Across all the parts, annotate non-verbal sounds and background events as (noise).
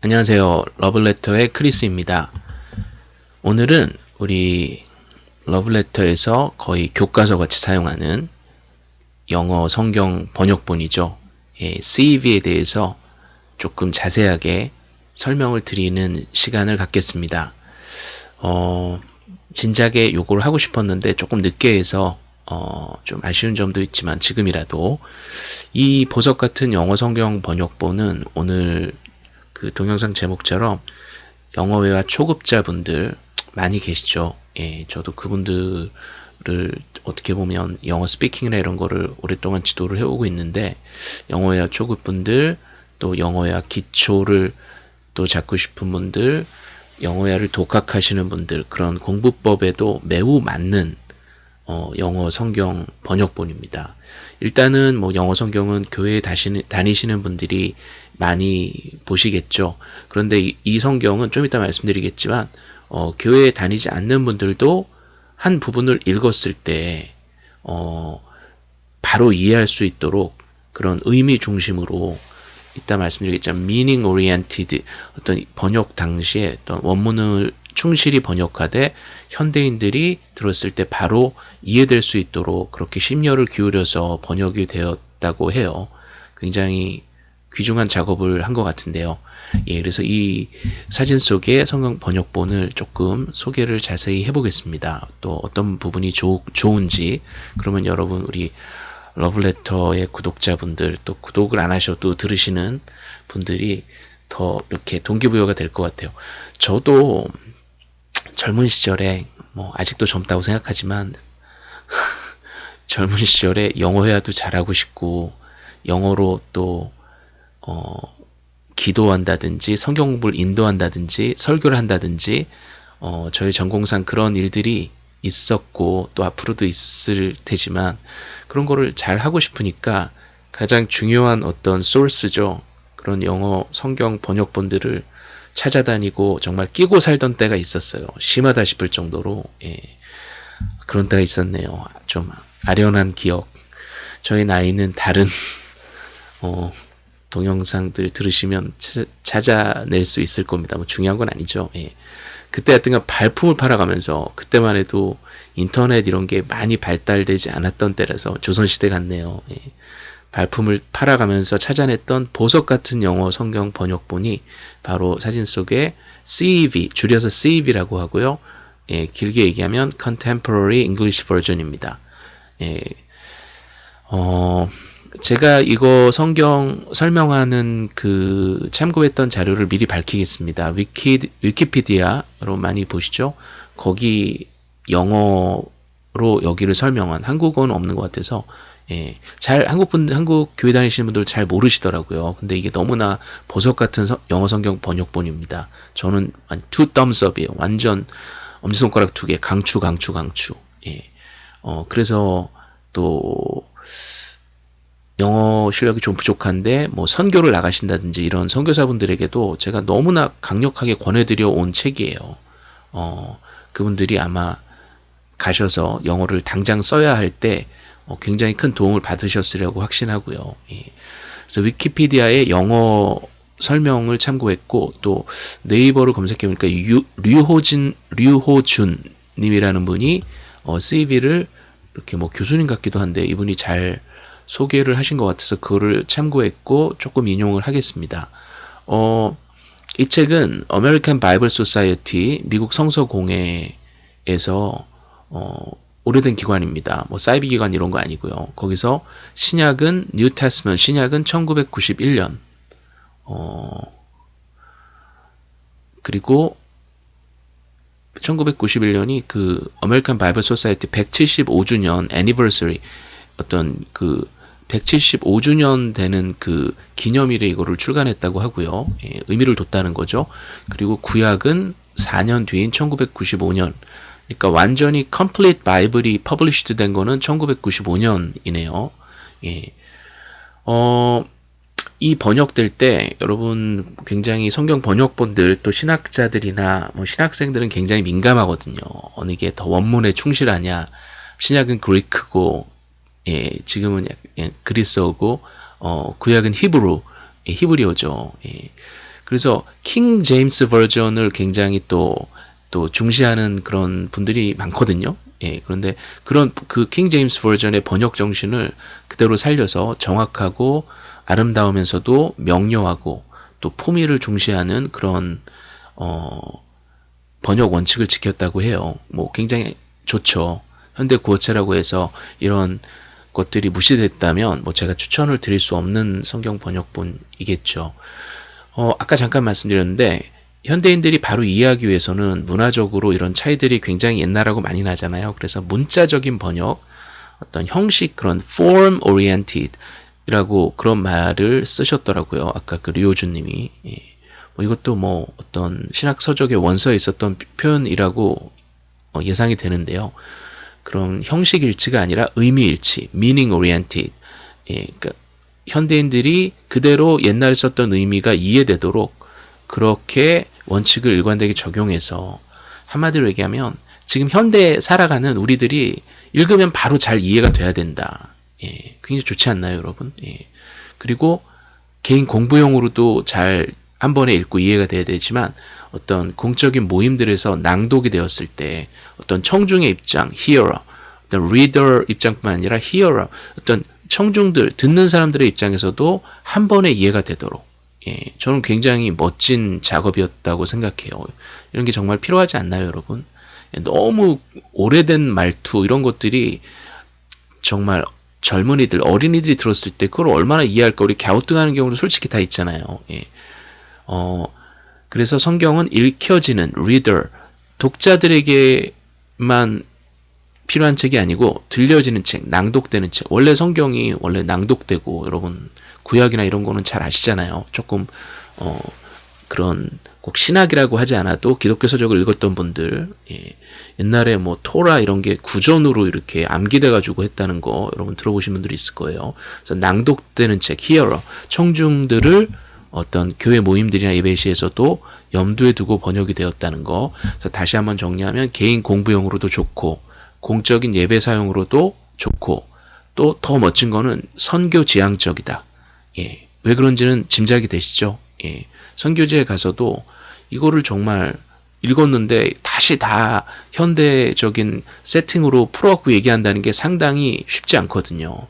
안녕하세요. 러블레터의 크리스입니다. 오늘은 우리 러블레터에서 거의 교과서 같이 사용하는 영어 성경 번역본이죠. 예, CEV에 대해서 조금 자세하게 설명을 드리는 시간을 갖겠습니다. 어, 진작에 요걸 하고 싶었는데 조금 늦게 해서 어, 좀 아쉬운 점도 있지만 지금이라도 이 보석 같은 영어 성경 번역본은 오늘 그 동영상 제목처럼 영어회화 초급자분들 많이 계시죠. 예, 저도 그분들을 어떻게 보면 영어 스피킹이나 이런 거를 오랫동안 지도를 해오고 있는데 영어회화 초급분들 또 영어회화 기초를 또 잡고 싶은 분들 영어회화를 독학하시는 분들 그런 공부법에도 매우 맞는 어, 영어 성경 번역본입니다. 일단은 뭐 영어 성경은 교회에 다시는, 다니시는 분들이 많이 보시겠죠. 그런데 이, 이 성경은 좀 이따 말씀드리겠지만 어, 교회에 다니지 않는 분들도 한 부분을 읽었을 때 어, 바로 이해할 수 있도록 그런 의미 중심으로 이따 말씀드리겠지만 meaning oriented 어떤 번역 당시에 어떤 원문을 충실히 번역하되 현대인들이 들었을 때 바로 이해될 수 있도록 그렇게 심려를 기울여서 번역이 되었다고 해요. 굉장히 귀중한 작업을 한 것 같은데요. 예, 그래서 이 사진 속의 성경 번역본을 조금 소개를 자세히 해보겠습니다. 또 어떤 부분이 조, 좋은지 그러면 여러분 우리 러블레터의 구독자분들 또 구독을 안 하셔도 들으시는 분들이 더 이렇게 동기부여가 될 것 같아요. 저도 젊은 시절에 뭐 아직도 젊다고 생각하지만 (laughs) 젊은 시절에 영어 회화도 잘하고 싶고 영어로 또 어, 기도한다든지 성경 공부를 인도한다든지 설교를 한다든지 어, 저희 전공상 그런 일들이 있었고 또 앞으로도 있을 테지만 그런 거를 잘 하고 싶으니까 가장 중요한 어떤 소스죠. 그런 영어 성경 번역본들을 찾아다니고 정말 끼고 살던 때가 있었어요. 심하다 싶을 정도로 예. 그런 때가 있었네요. 좀 아련한 기억. 저희 나이는 다른 (laughs) 어, 동영상들 들으시면 찾아낼 수 있을 겁니다. 뭐 중요한 건 아니죠. 예. 그때 하여튼간 발품을 팔아가면서 그때만 해도 인터넷 이런 게 많이 발달되지 않았던 때라서 조선시대 같네요. 예. 발품을 팔아가면서 찾아냈던 보석 같은 영어 성경 번역본이 바로 사진 속에 CEV, 줄여서 CEV라고 하고요. 예, 길게 얘기하면 Contemporary English Version입니다. 예, 어, 제가 이거 성경 설명하는 그 참고했던 자료를 미리 밝히겠습니다. 위키, 위키피디아로 많이 보시죠. 거기 영어로 여기를 설명한 한국어는 없는 것 같아서 예, 잘 한국 분 한국 교회 다니시는 분들 잘 모르시더라고요. 근데 이게 너무나 보석 같은 서, 영어 성경 번역본입니다. 저는 two thumbs up이에요. 완전 엄지손가락 두 개, 강추, 강추, 강추. 예, 어 그래서 또 영어 실력이 좀 부족한데 뭐 선교를 나가신다든지 이런 선교사분들에게도 제가 너무나 강력하게 권해드려 온 책이에요. 어, 그분들이 아마 가셔서 영어를 당장 써야 할때 어, 굉장히 큰 도움을 받으셨으려고 확신하고요. 예. 그래서 위키피디아의 영어 설명을 참고했고 또 네이버를 검색해보니까 유, 류호진 류호준 님이라는 분이 어, CV를 이렇게 뭐 교수님 같기도 한데 이분이 잘 소개를 하신 것 같아서 그거를 참고했고 조금 인용을 하겠습니다. 어, 이 책은 American Bible Society 미국 성서공회에서 어, 오래된 기관입니다. 뭐 사이비 기관 이런 거 아니고요. 거기서 신약은 New Testament 신약은 1991년 어, 그리고 1991년이 그 American Bible Society 175주년 anniversary 어떤 그 175주년 되는 그 기념일에 이거를 출간했다고 하고요. 예, 의미를 뒀다는 거죠. 그리고 구약은 4년 뒤인 1995년. 그러니까 완전히 complete 바이블이 published 된 거는 1995년이네요. 예. 어, 이 번역될 때 여러분 굉장히 성경 번역본들 또 신학자들이나 뭐 신학생들은 굉장히 민감하거든요. 어느 게 더 원문에 충실하냐. 신약은 그리크고 예, 지금은 예, 그리스어고 어, 구약은 히브루, 예, 히브리어죠. 예. 그래서 킹 제임스 버전을 굉장히 또, 또 중시하는 그런 분들이 많거든요. 예, 그런데 그런 그 킹 제임스 버전의 번역 정신을 그대로 살려서 정확하고 아름다우면서도 명료하고 또 품위를 중시하는 그런 어 번역 원칙을 지켰다고 해요. 뭐 굉장히 좋죠. 현대 구어체라고 해서 이런 것들이 무시됐다면 뭐 제가 추천을 드릴 수 없는 성경 번역본이겠죠. 어, 아까 잠깐 말씀드렸는데 현대인들이 바로 이해하기 위해서는 문화적으로 이런 차이들이 굉장히 옛날하고 많이 나잖아요. 그래서 문자적인 번역, 어떤 형식 그런 form oriented 이라고 그런 말을 쓰셨더라고요. 아까 그 류호준 님이 예. 뭐 이것도 뭐 어떤 신학 서적의 원서에 있었던 표현이라고 어, 예상이 되는데요. 그런 형식 일치가 아니라 의미 일치, meaning oriented. 예, 그러니까 현대인들이 그대로 옛날에 썼던 의미가 이해되도록 그렇게 원칙을 일관되게 적용해서 한마디로 얘기하면 지금 현대에 살아가는 우리들이 읽으면 바로 잘 이해가 돼야 된다. 예, 굉장히 좋지 않나요, 여러분? 예. 그리고 개인 공부용으로도 잘 한 번에 읽고 이해가 돼야 되지만 어떤 공적인 모임들에서 낭독이 되었을 때 어떤 청중의 입장, hearer, 어떤 reader 입장뿐만 아니라 hearer, 어떤 청중들, 듣는 사람들의 입장에서도 한 번에 이해가 되도록 예, 저는 굉장히 멋진 작업이었다고 생각해요. 이런 게 정말 필요하지 않나요, 여러분? 예, 너무 오래된 말투 이런 것들이 정말 젊은이들, 어린이들이 들었을 때 그걸 얼마나 이해할까 우리 갸우뚱하는 경우도 솔직히 다 있잖아요. 예. 어, 그래서 성경은 읽혀지는 reader, 독자들에게만 필요한 책이 아니고 들려지는 책, 낭독되는 책. 원래 성경이 원래 낭독되고 여러분 구약이나 이런 거는 잘 아시잖아요. 조금 어 그런 꼭 신학이라고 하지 않아도 기독교 서적을 읽었던 분들 예. 옛날에 뭐 토라 이런 게 구전으로 이렇게 암기돼 가지고 했다는 거 여러분 들어보신 분들이 있을 거예요. 그래서 낭독되는 책 히어러 청중들을 어떤 교회 모임들이나 예배시에서도 염두에 두고 번역이 되었다는 거. 다시 한번 정리하면 개인 공부용으로도 좋고 공적인 예배 사용으로도 좋고 또 더 멋진 거는 선교 지향적이다. 예. 왜 그런지는 짐작이 되시죠? 예. 선교지에 가서도 이거를 정말 읽었는데 다시 다 현대적인 세팅으로 풀어갖고 얘기한다는 게 상당히 쉽지 않거든요.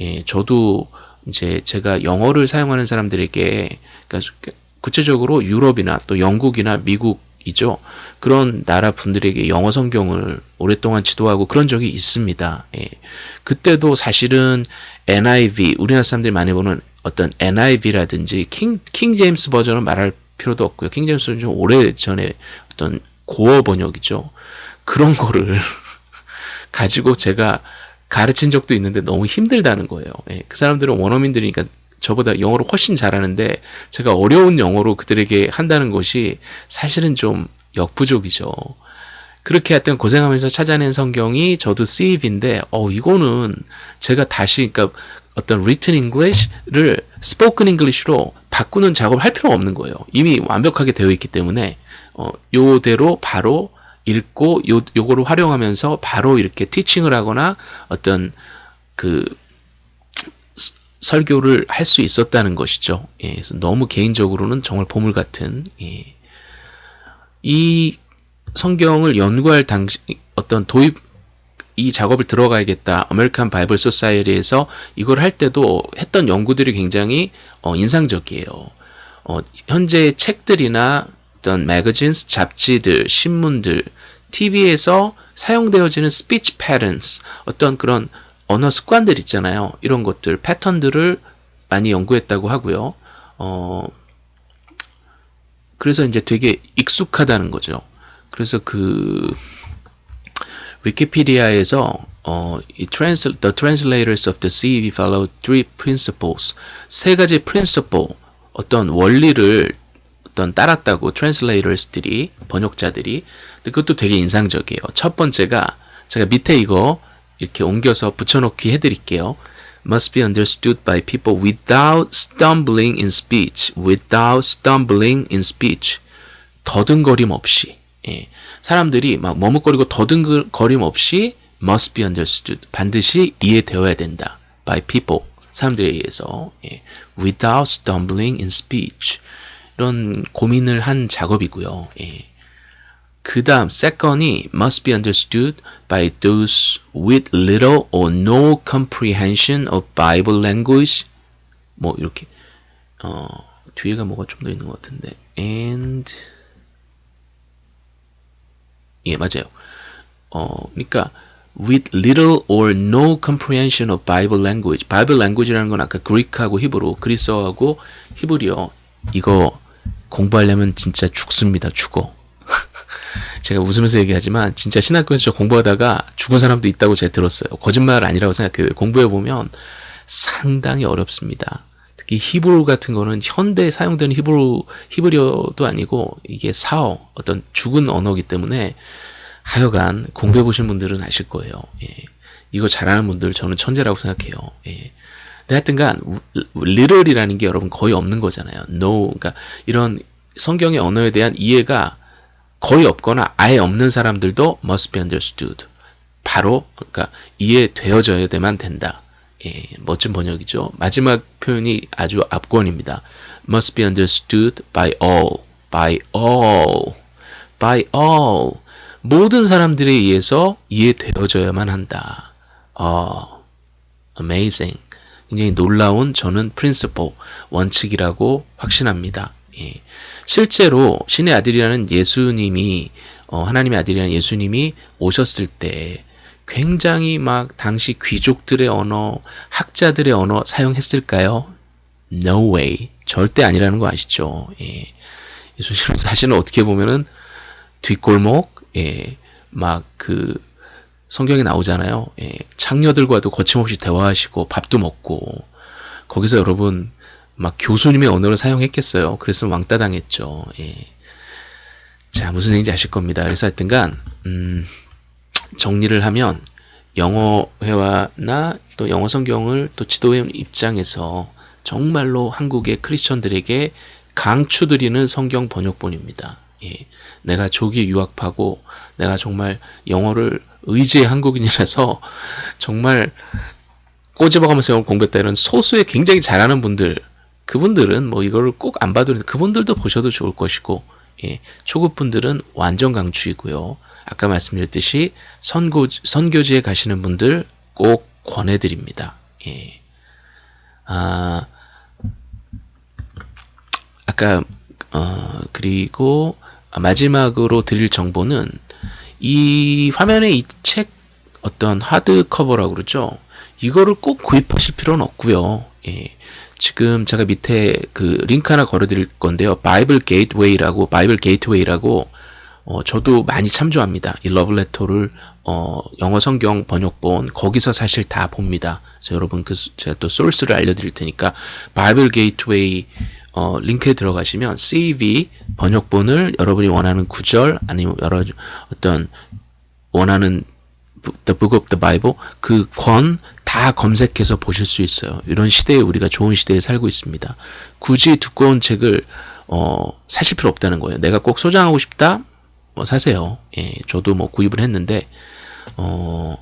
예, 저도 이제 제가 영어를 사용하는 사람들에게 그러니까 구체적으로 유럽이나 또 영국이나 미국이죠. 그런 나라 분들에게 영어 성경을 오랫동안 지도하고 그런 적이 있습니다. 예. 그때도 사실은 NIV 우리나라 사람들이 많이 보는 어떤 NIV라든지 킹, 킹 제임스 버전을 말할 필요도 없고요. 킹 제임스는 좀 오래 전에 어떤 고어 번역이죠. 그런 거를 (laughs) 가지고 제가 가르친 적도 있는데 너무 힘들다는 거예요. 예, 그 사람들은 원어민들이니까 저보다 영어를 훨씬 잘하는데 제가 어려운 영어로 그들에게 한다는 것이 사실은 좀 역부족이죠. 그렇게 하여튼 고생하면서 찾아낸 성경이 저도 시입인데 어 이거는 제가 다시 그러니까 어떤 written English를 spoken English로 바꾸는 작업을 할 필요가 없는 거예요. 이미 완벽하게 되어 있기 때문에 어, 요대로 바로 읽고 요 요거를 활용하면서 바로 이렇게 teaching을 하거나 어떤 그 설교를 할 수 있었다는 것이죠. 예, 그래서 너무 개인적으로는 정말 보물 같은 예. 이 성경을 연구할 당시 어떤 도입 이 작업을 들어가야겠다. American Bible Society에서 이걸 할 때도 했던 연구들이 굉장히 어, 인상적이에요. 어, 현재 책들이나 어떤 magazines, 잡지들, 신문들, TV에서 사용되어지는 speech patterns, 어떤 그런 언어 습관들 있잖아요. 이런 것들, 패턴들을 많이 연구했다고 하고요. 어, 그래서 이제 되게 익숙하다는 거죠. 그래서 그 위키피디아에서 어, 이 trans, the translators of the CEV follow three principles 세 가지 principle 어떤 원리를 어떤 따랐다고 translators들이 번역자들이 그것도 되게 인상적이에요. 첫 번째가 제가 밑에 이거 이렇게 옮겨서 붙여놓기 해드릴게요. must be understood by people without stumbling in speech. without stumbling in speech. 더듬거림 없이. 예. 사람들이 막 머뭇거리고 더듬거림 없이 must be understood. 반드시 이해되어야 된다. by people. 사람들에 의해서. 예. without stumbling in speech. 이런 고민을 한 작업이고요. 예. 그 다음 second이 must be understood by those with little or no comprehension of Bible language 뭐 이렇게 어 뒤에가 뭐가 좀 더 있는 것 같은데 and 예 맞아요 어 그러니까 with little or no comprehension of Bible language Bible language라는 건 아까 그리크하고 히브로 그리스어하고 히브리어 이거 공부하려면 진짜 죽습니다 죽어 (laughs) 제가 웃으면서 얘기하지만 진짜 신학교에서 공부하다가 죽은 사람도 있다고 제가 들었어요. 거짓말 아니라고 생각해요. 공부해 보면 상당히 어렵습니다. 특히 히브리 같은 거는 현대에 사용되는 히브리 히브리어도 아니고 이게 사어 어떤 죽은 언어기 때문에 하여간 공부해 보신 분들은 아실 거예요. 예. 이거 잘하는 분들 저는 천재라고 생각해요. 예. 하여튼간 literal이라는 게 여러분 거의 없는 거잖아요. no 그러니까 이런 성경의 언어에 대한 이해가 거의 없거나 아예 없는 사람들도 must be understood. 바로 그러니까 이해되어져야만 된다. 예, 멋진 번역이죠. 마지막 표현이 아주 압권입니다. must be understood by all. by all. by all. 모든 사람들에 의해서 이해되어져야만 한다. 어, amazing. 굉장히 놀라운 저는 principle, 원칙이라고 확신합니다. 예. 실제로 신의 아들이라는 예수님이 어, 하나님의 아들이라는 예수님이 오셨을 때 굉장히 막 당시 귀족들의 언어, 학자들의 언어 사용했을까요? No way. 절대 아니라는 거 아시죠? 예. 예수님은 사실은 어떻게 보면은 뒷골목, 예, 막 그 성경에 나오잖아요. 예, 창녀들과도 거침없이 대화하시고 밥도 먹고 거기서 여러분 막 교수님의 언어를 사용했겠어요. 그래서 왕따 당했죠. 예. 자, 무슨 얘기인지 아실 겁니다. 그래서 하여튼간, 음, 정리를 하면, 영어회화나 또 영어 성경을 또 지도회 입장에서 정말로 한국의 크리스천들에게 강추드리는 성경 번역본입니다. 예. 내가 조기 유학하고 내가 정말 영어를 의지의 한국인이라서 정말 꼬집어가면서 공부했다 이런 소수의 굉장히 잘하는 분들 그분들은 뭐 이거를 꼭 안 봐도 그분들도 보셔도 좋을 것이고 예, 초급 분들은 완전 강추이고요. 아까 말씀드렸듯이 선고 선교지에 가시는 분들 꼭 권해드립니다. 예. 아 아까 어 그리고 마지막으로 드릴 정보는 이 화면에 이 책 어떤 하드 커버라고 그러죠. 이거를 꼭 구입하실 필요는 없고요. 예. 지금 제가 밑에 그 링크 하나 걸어드릴 건데요. Bible Gateway라고 Bible Gateway라고 어, 저도 많이 참조합니다. 이 러브레터를 어, 영어 성경 번역본 거기서 사실 다 봅니다. 그래서 여러분 그 제가 또 소스를 알려드릴 테니까 Bible Gateway 어, 링크에 들어가시면 CEV 번역본을 여러분이 원하는 구절 아니면 여러 어떤 원하는 The Book of the Bible 그 권 다 검색해서 보실 수 있어요. 이런 시대에 우리가 좋은 시대에 살고 있습니다. 굳이 두꺼운 책을 어, 사실 필요 없다는 거예요. 내가 꼭 소장하고 싶다? 뭐 사세요. 예, 저도 뭐 구입을 했는데 어,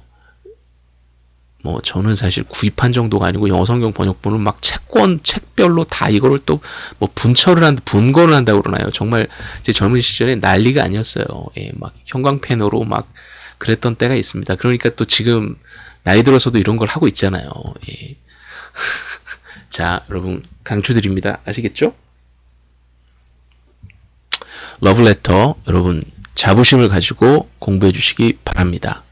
뭐 저는 사실 구입한 정도가 아니고 영어 성경 번역본을 막 책권 책별로 다 이거를 또 뭐 분철을 한 분권을 한다고 그러나요? 정말 제 젊은 시절에 난리가 아니었어요. 예, 막 형광펜으로 막 그랬던 때가 있습니다. 그러니까 또 지금 나이 들어서도 이런 걸 하고 있잖아요. 예. (laughs) 자, 여러분 강추드립니다. 아시겠죠? 러브레터 여러분 자부심을 가지고 공부해 주시기 바랍니다.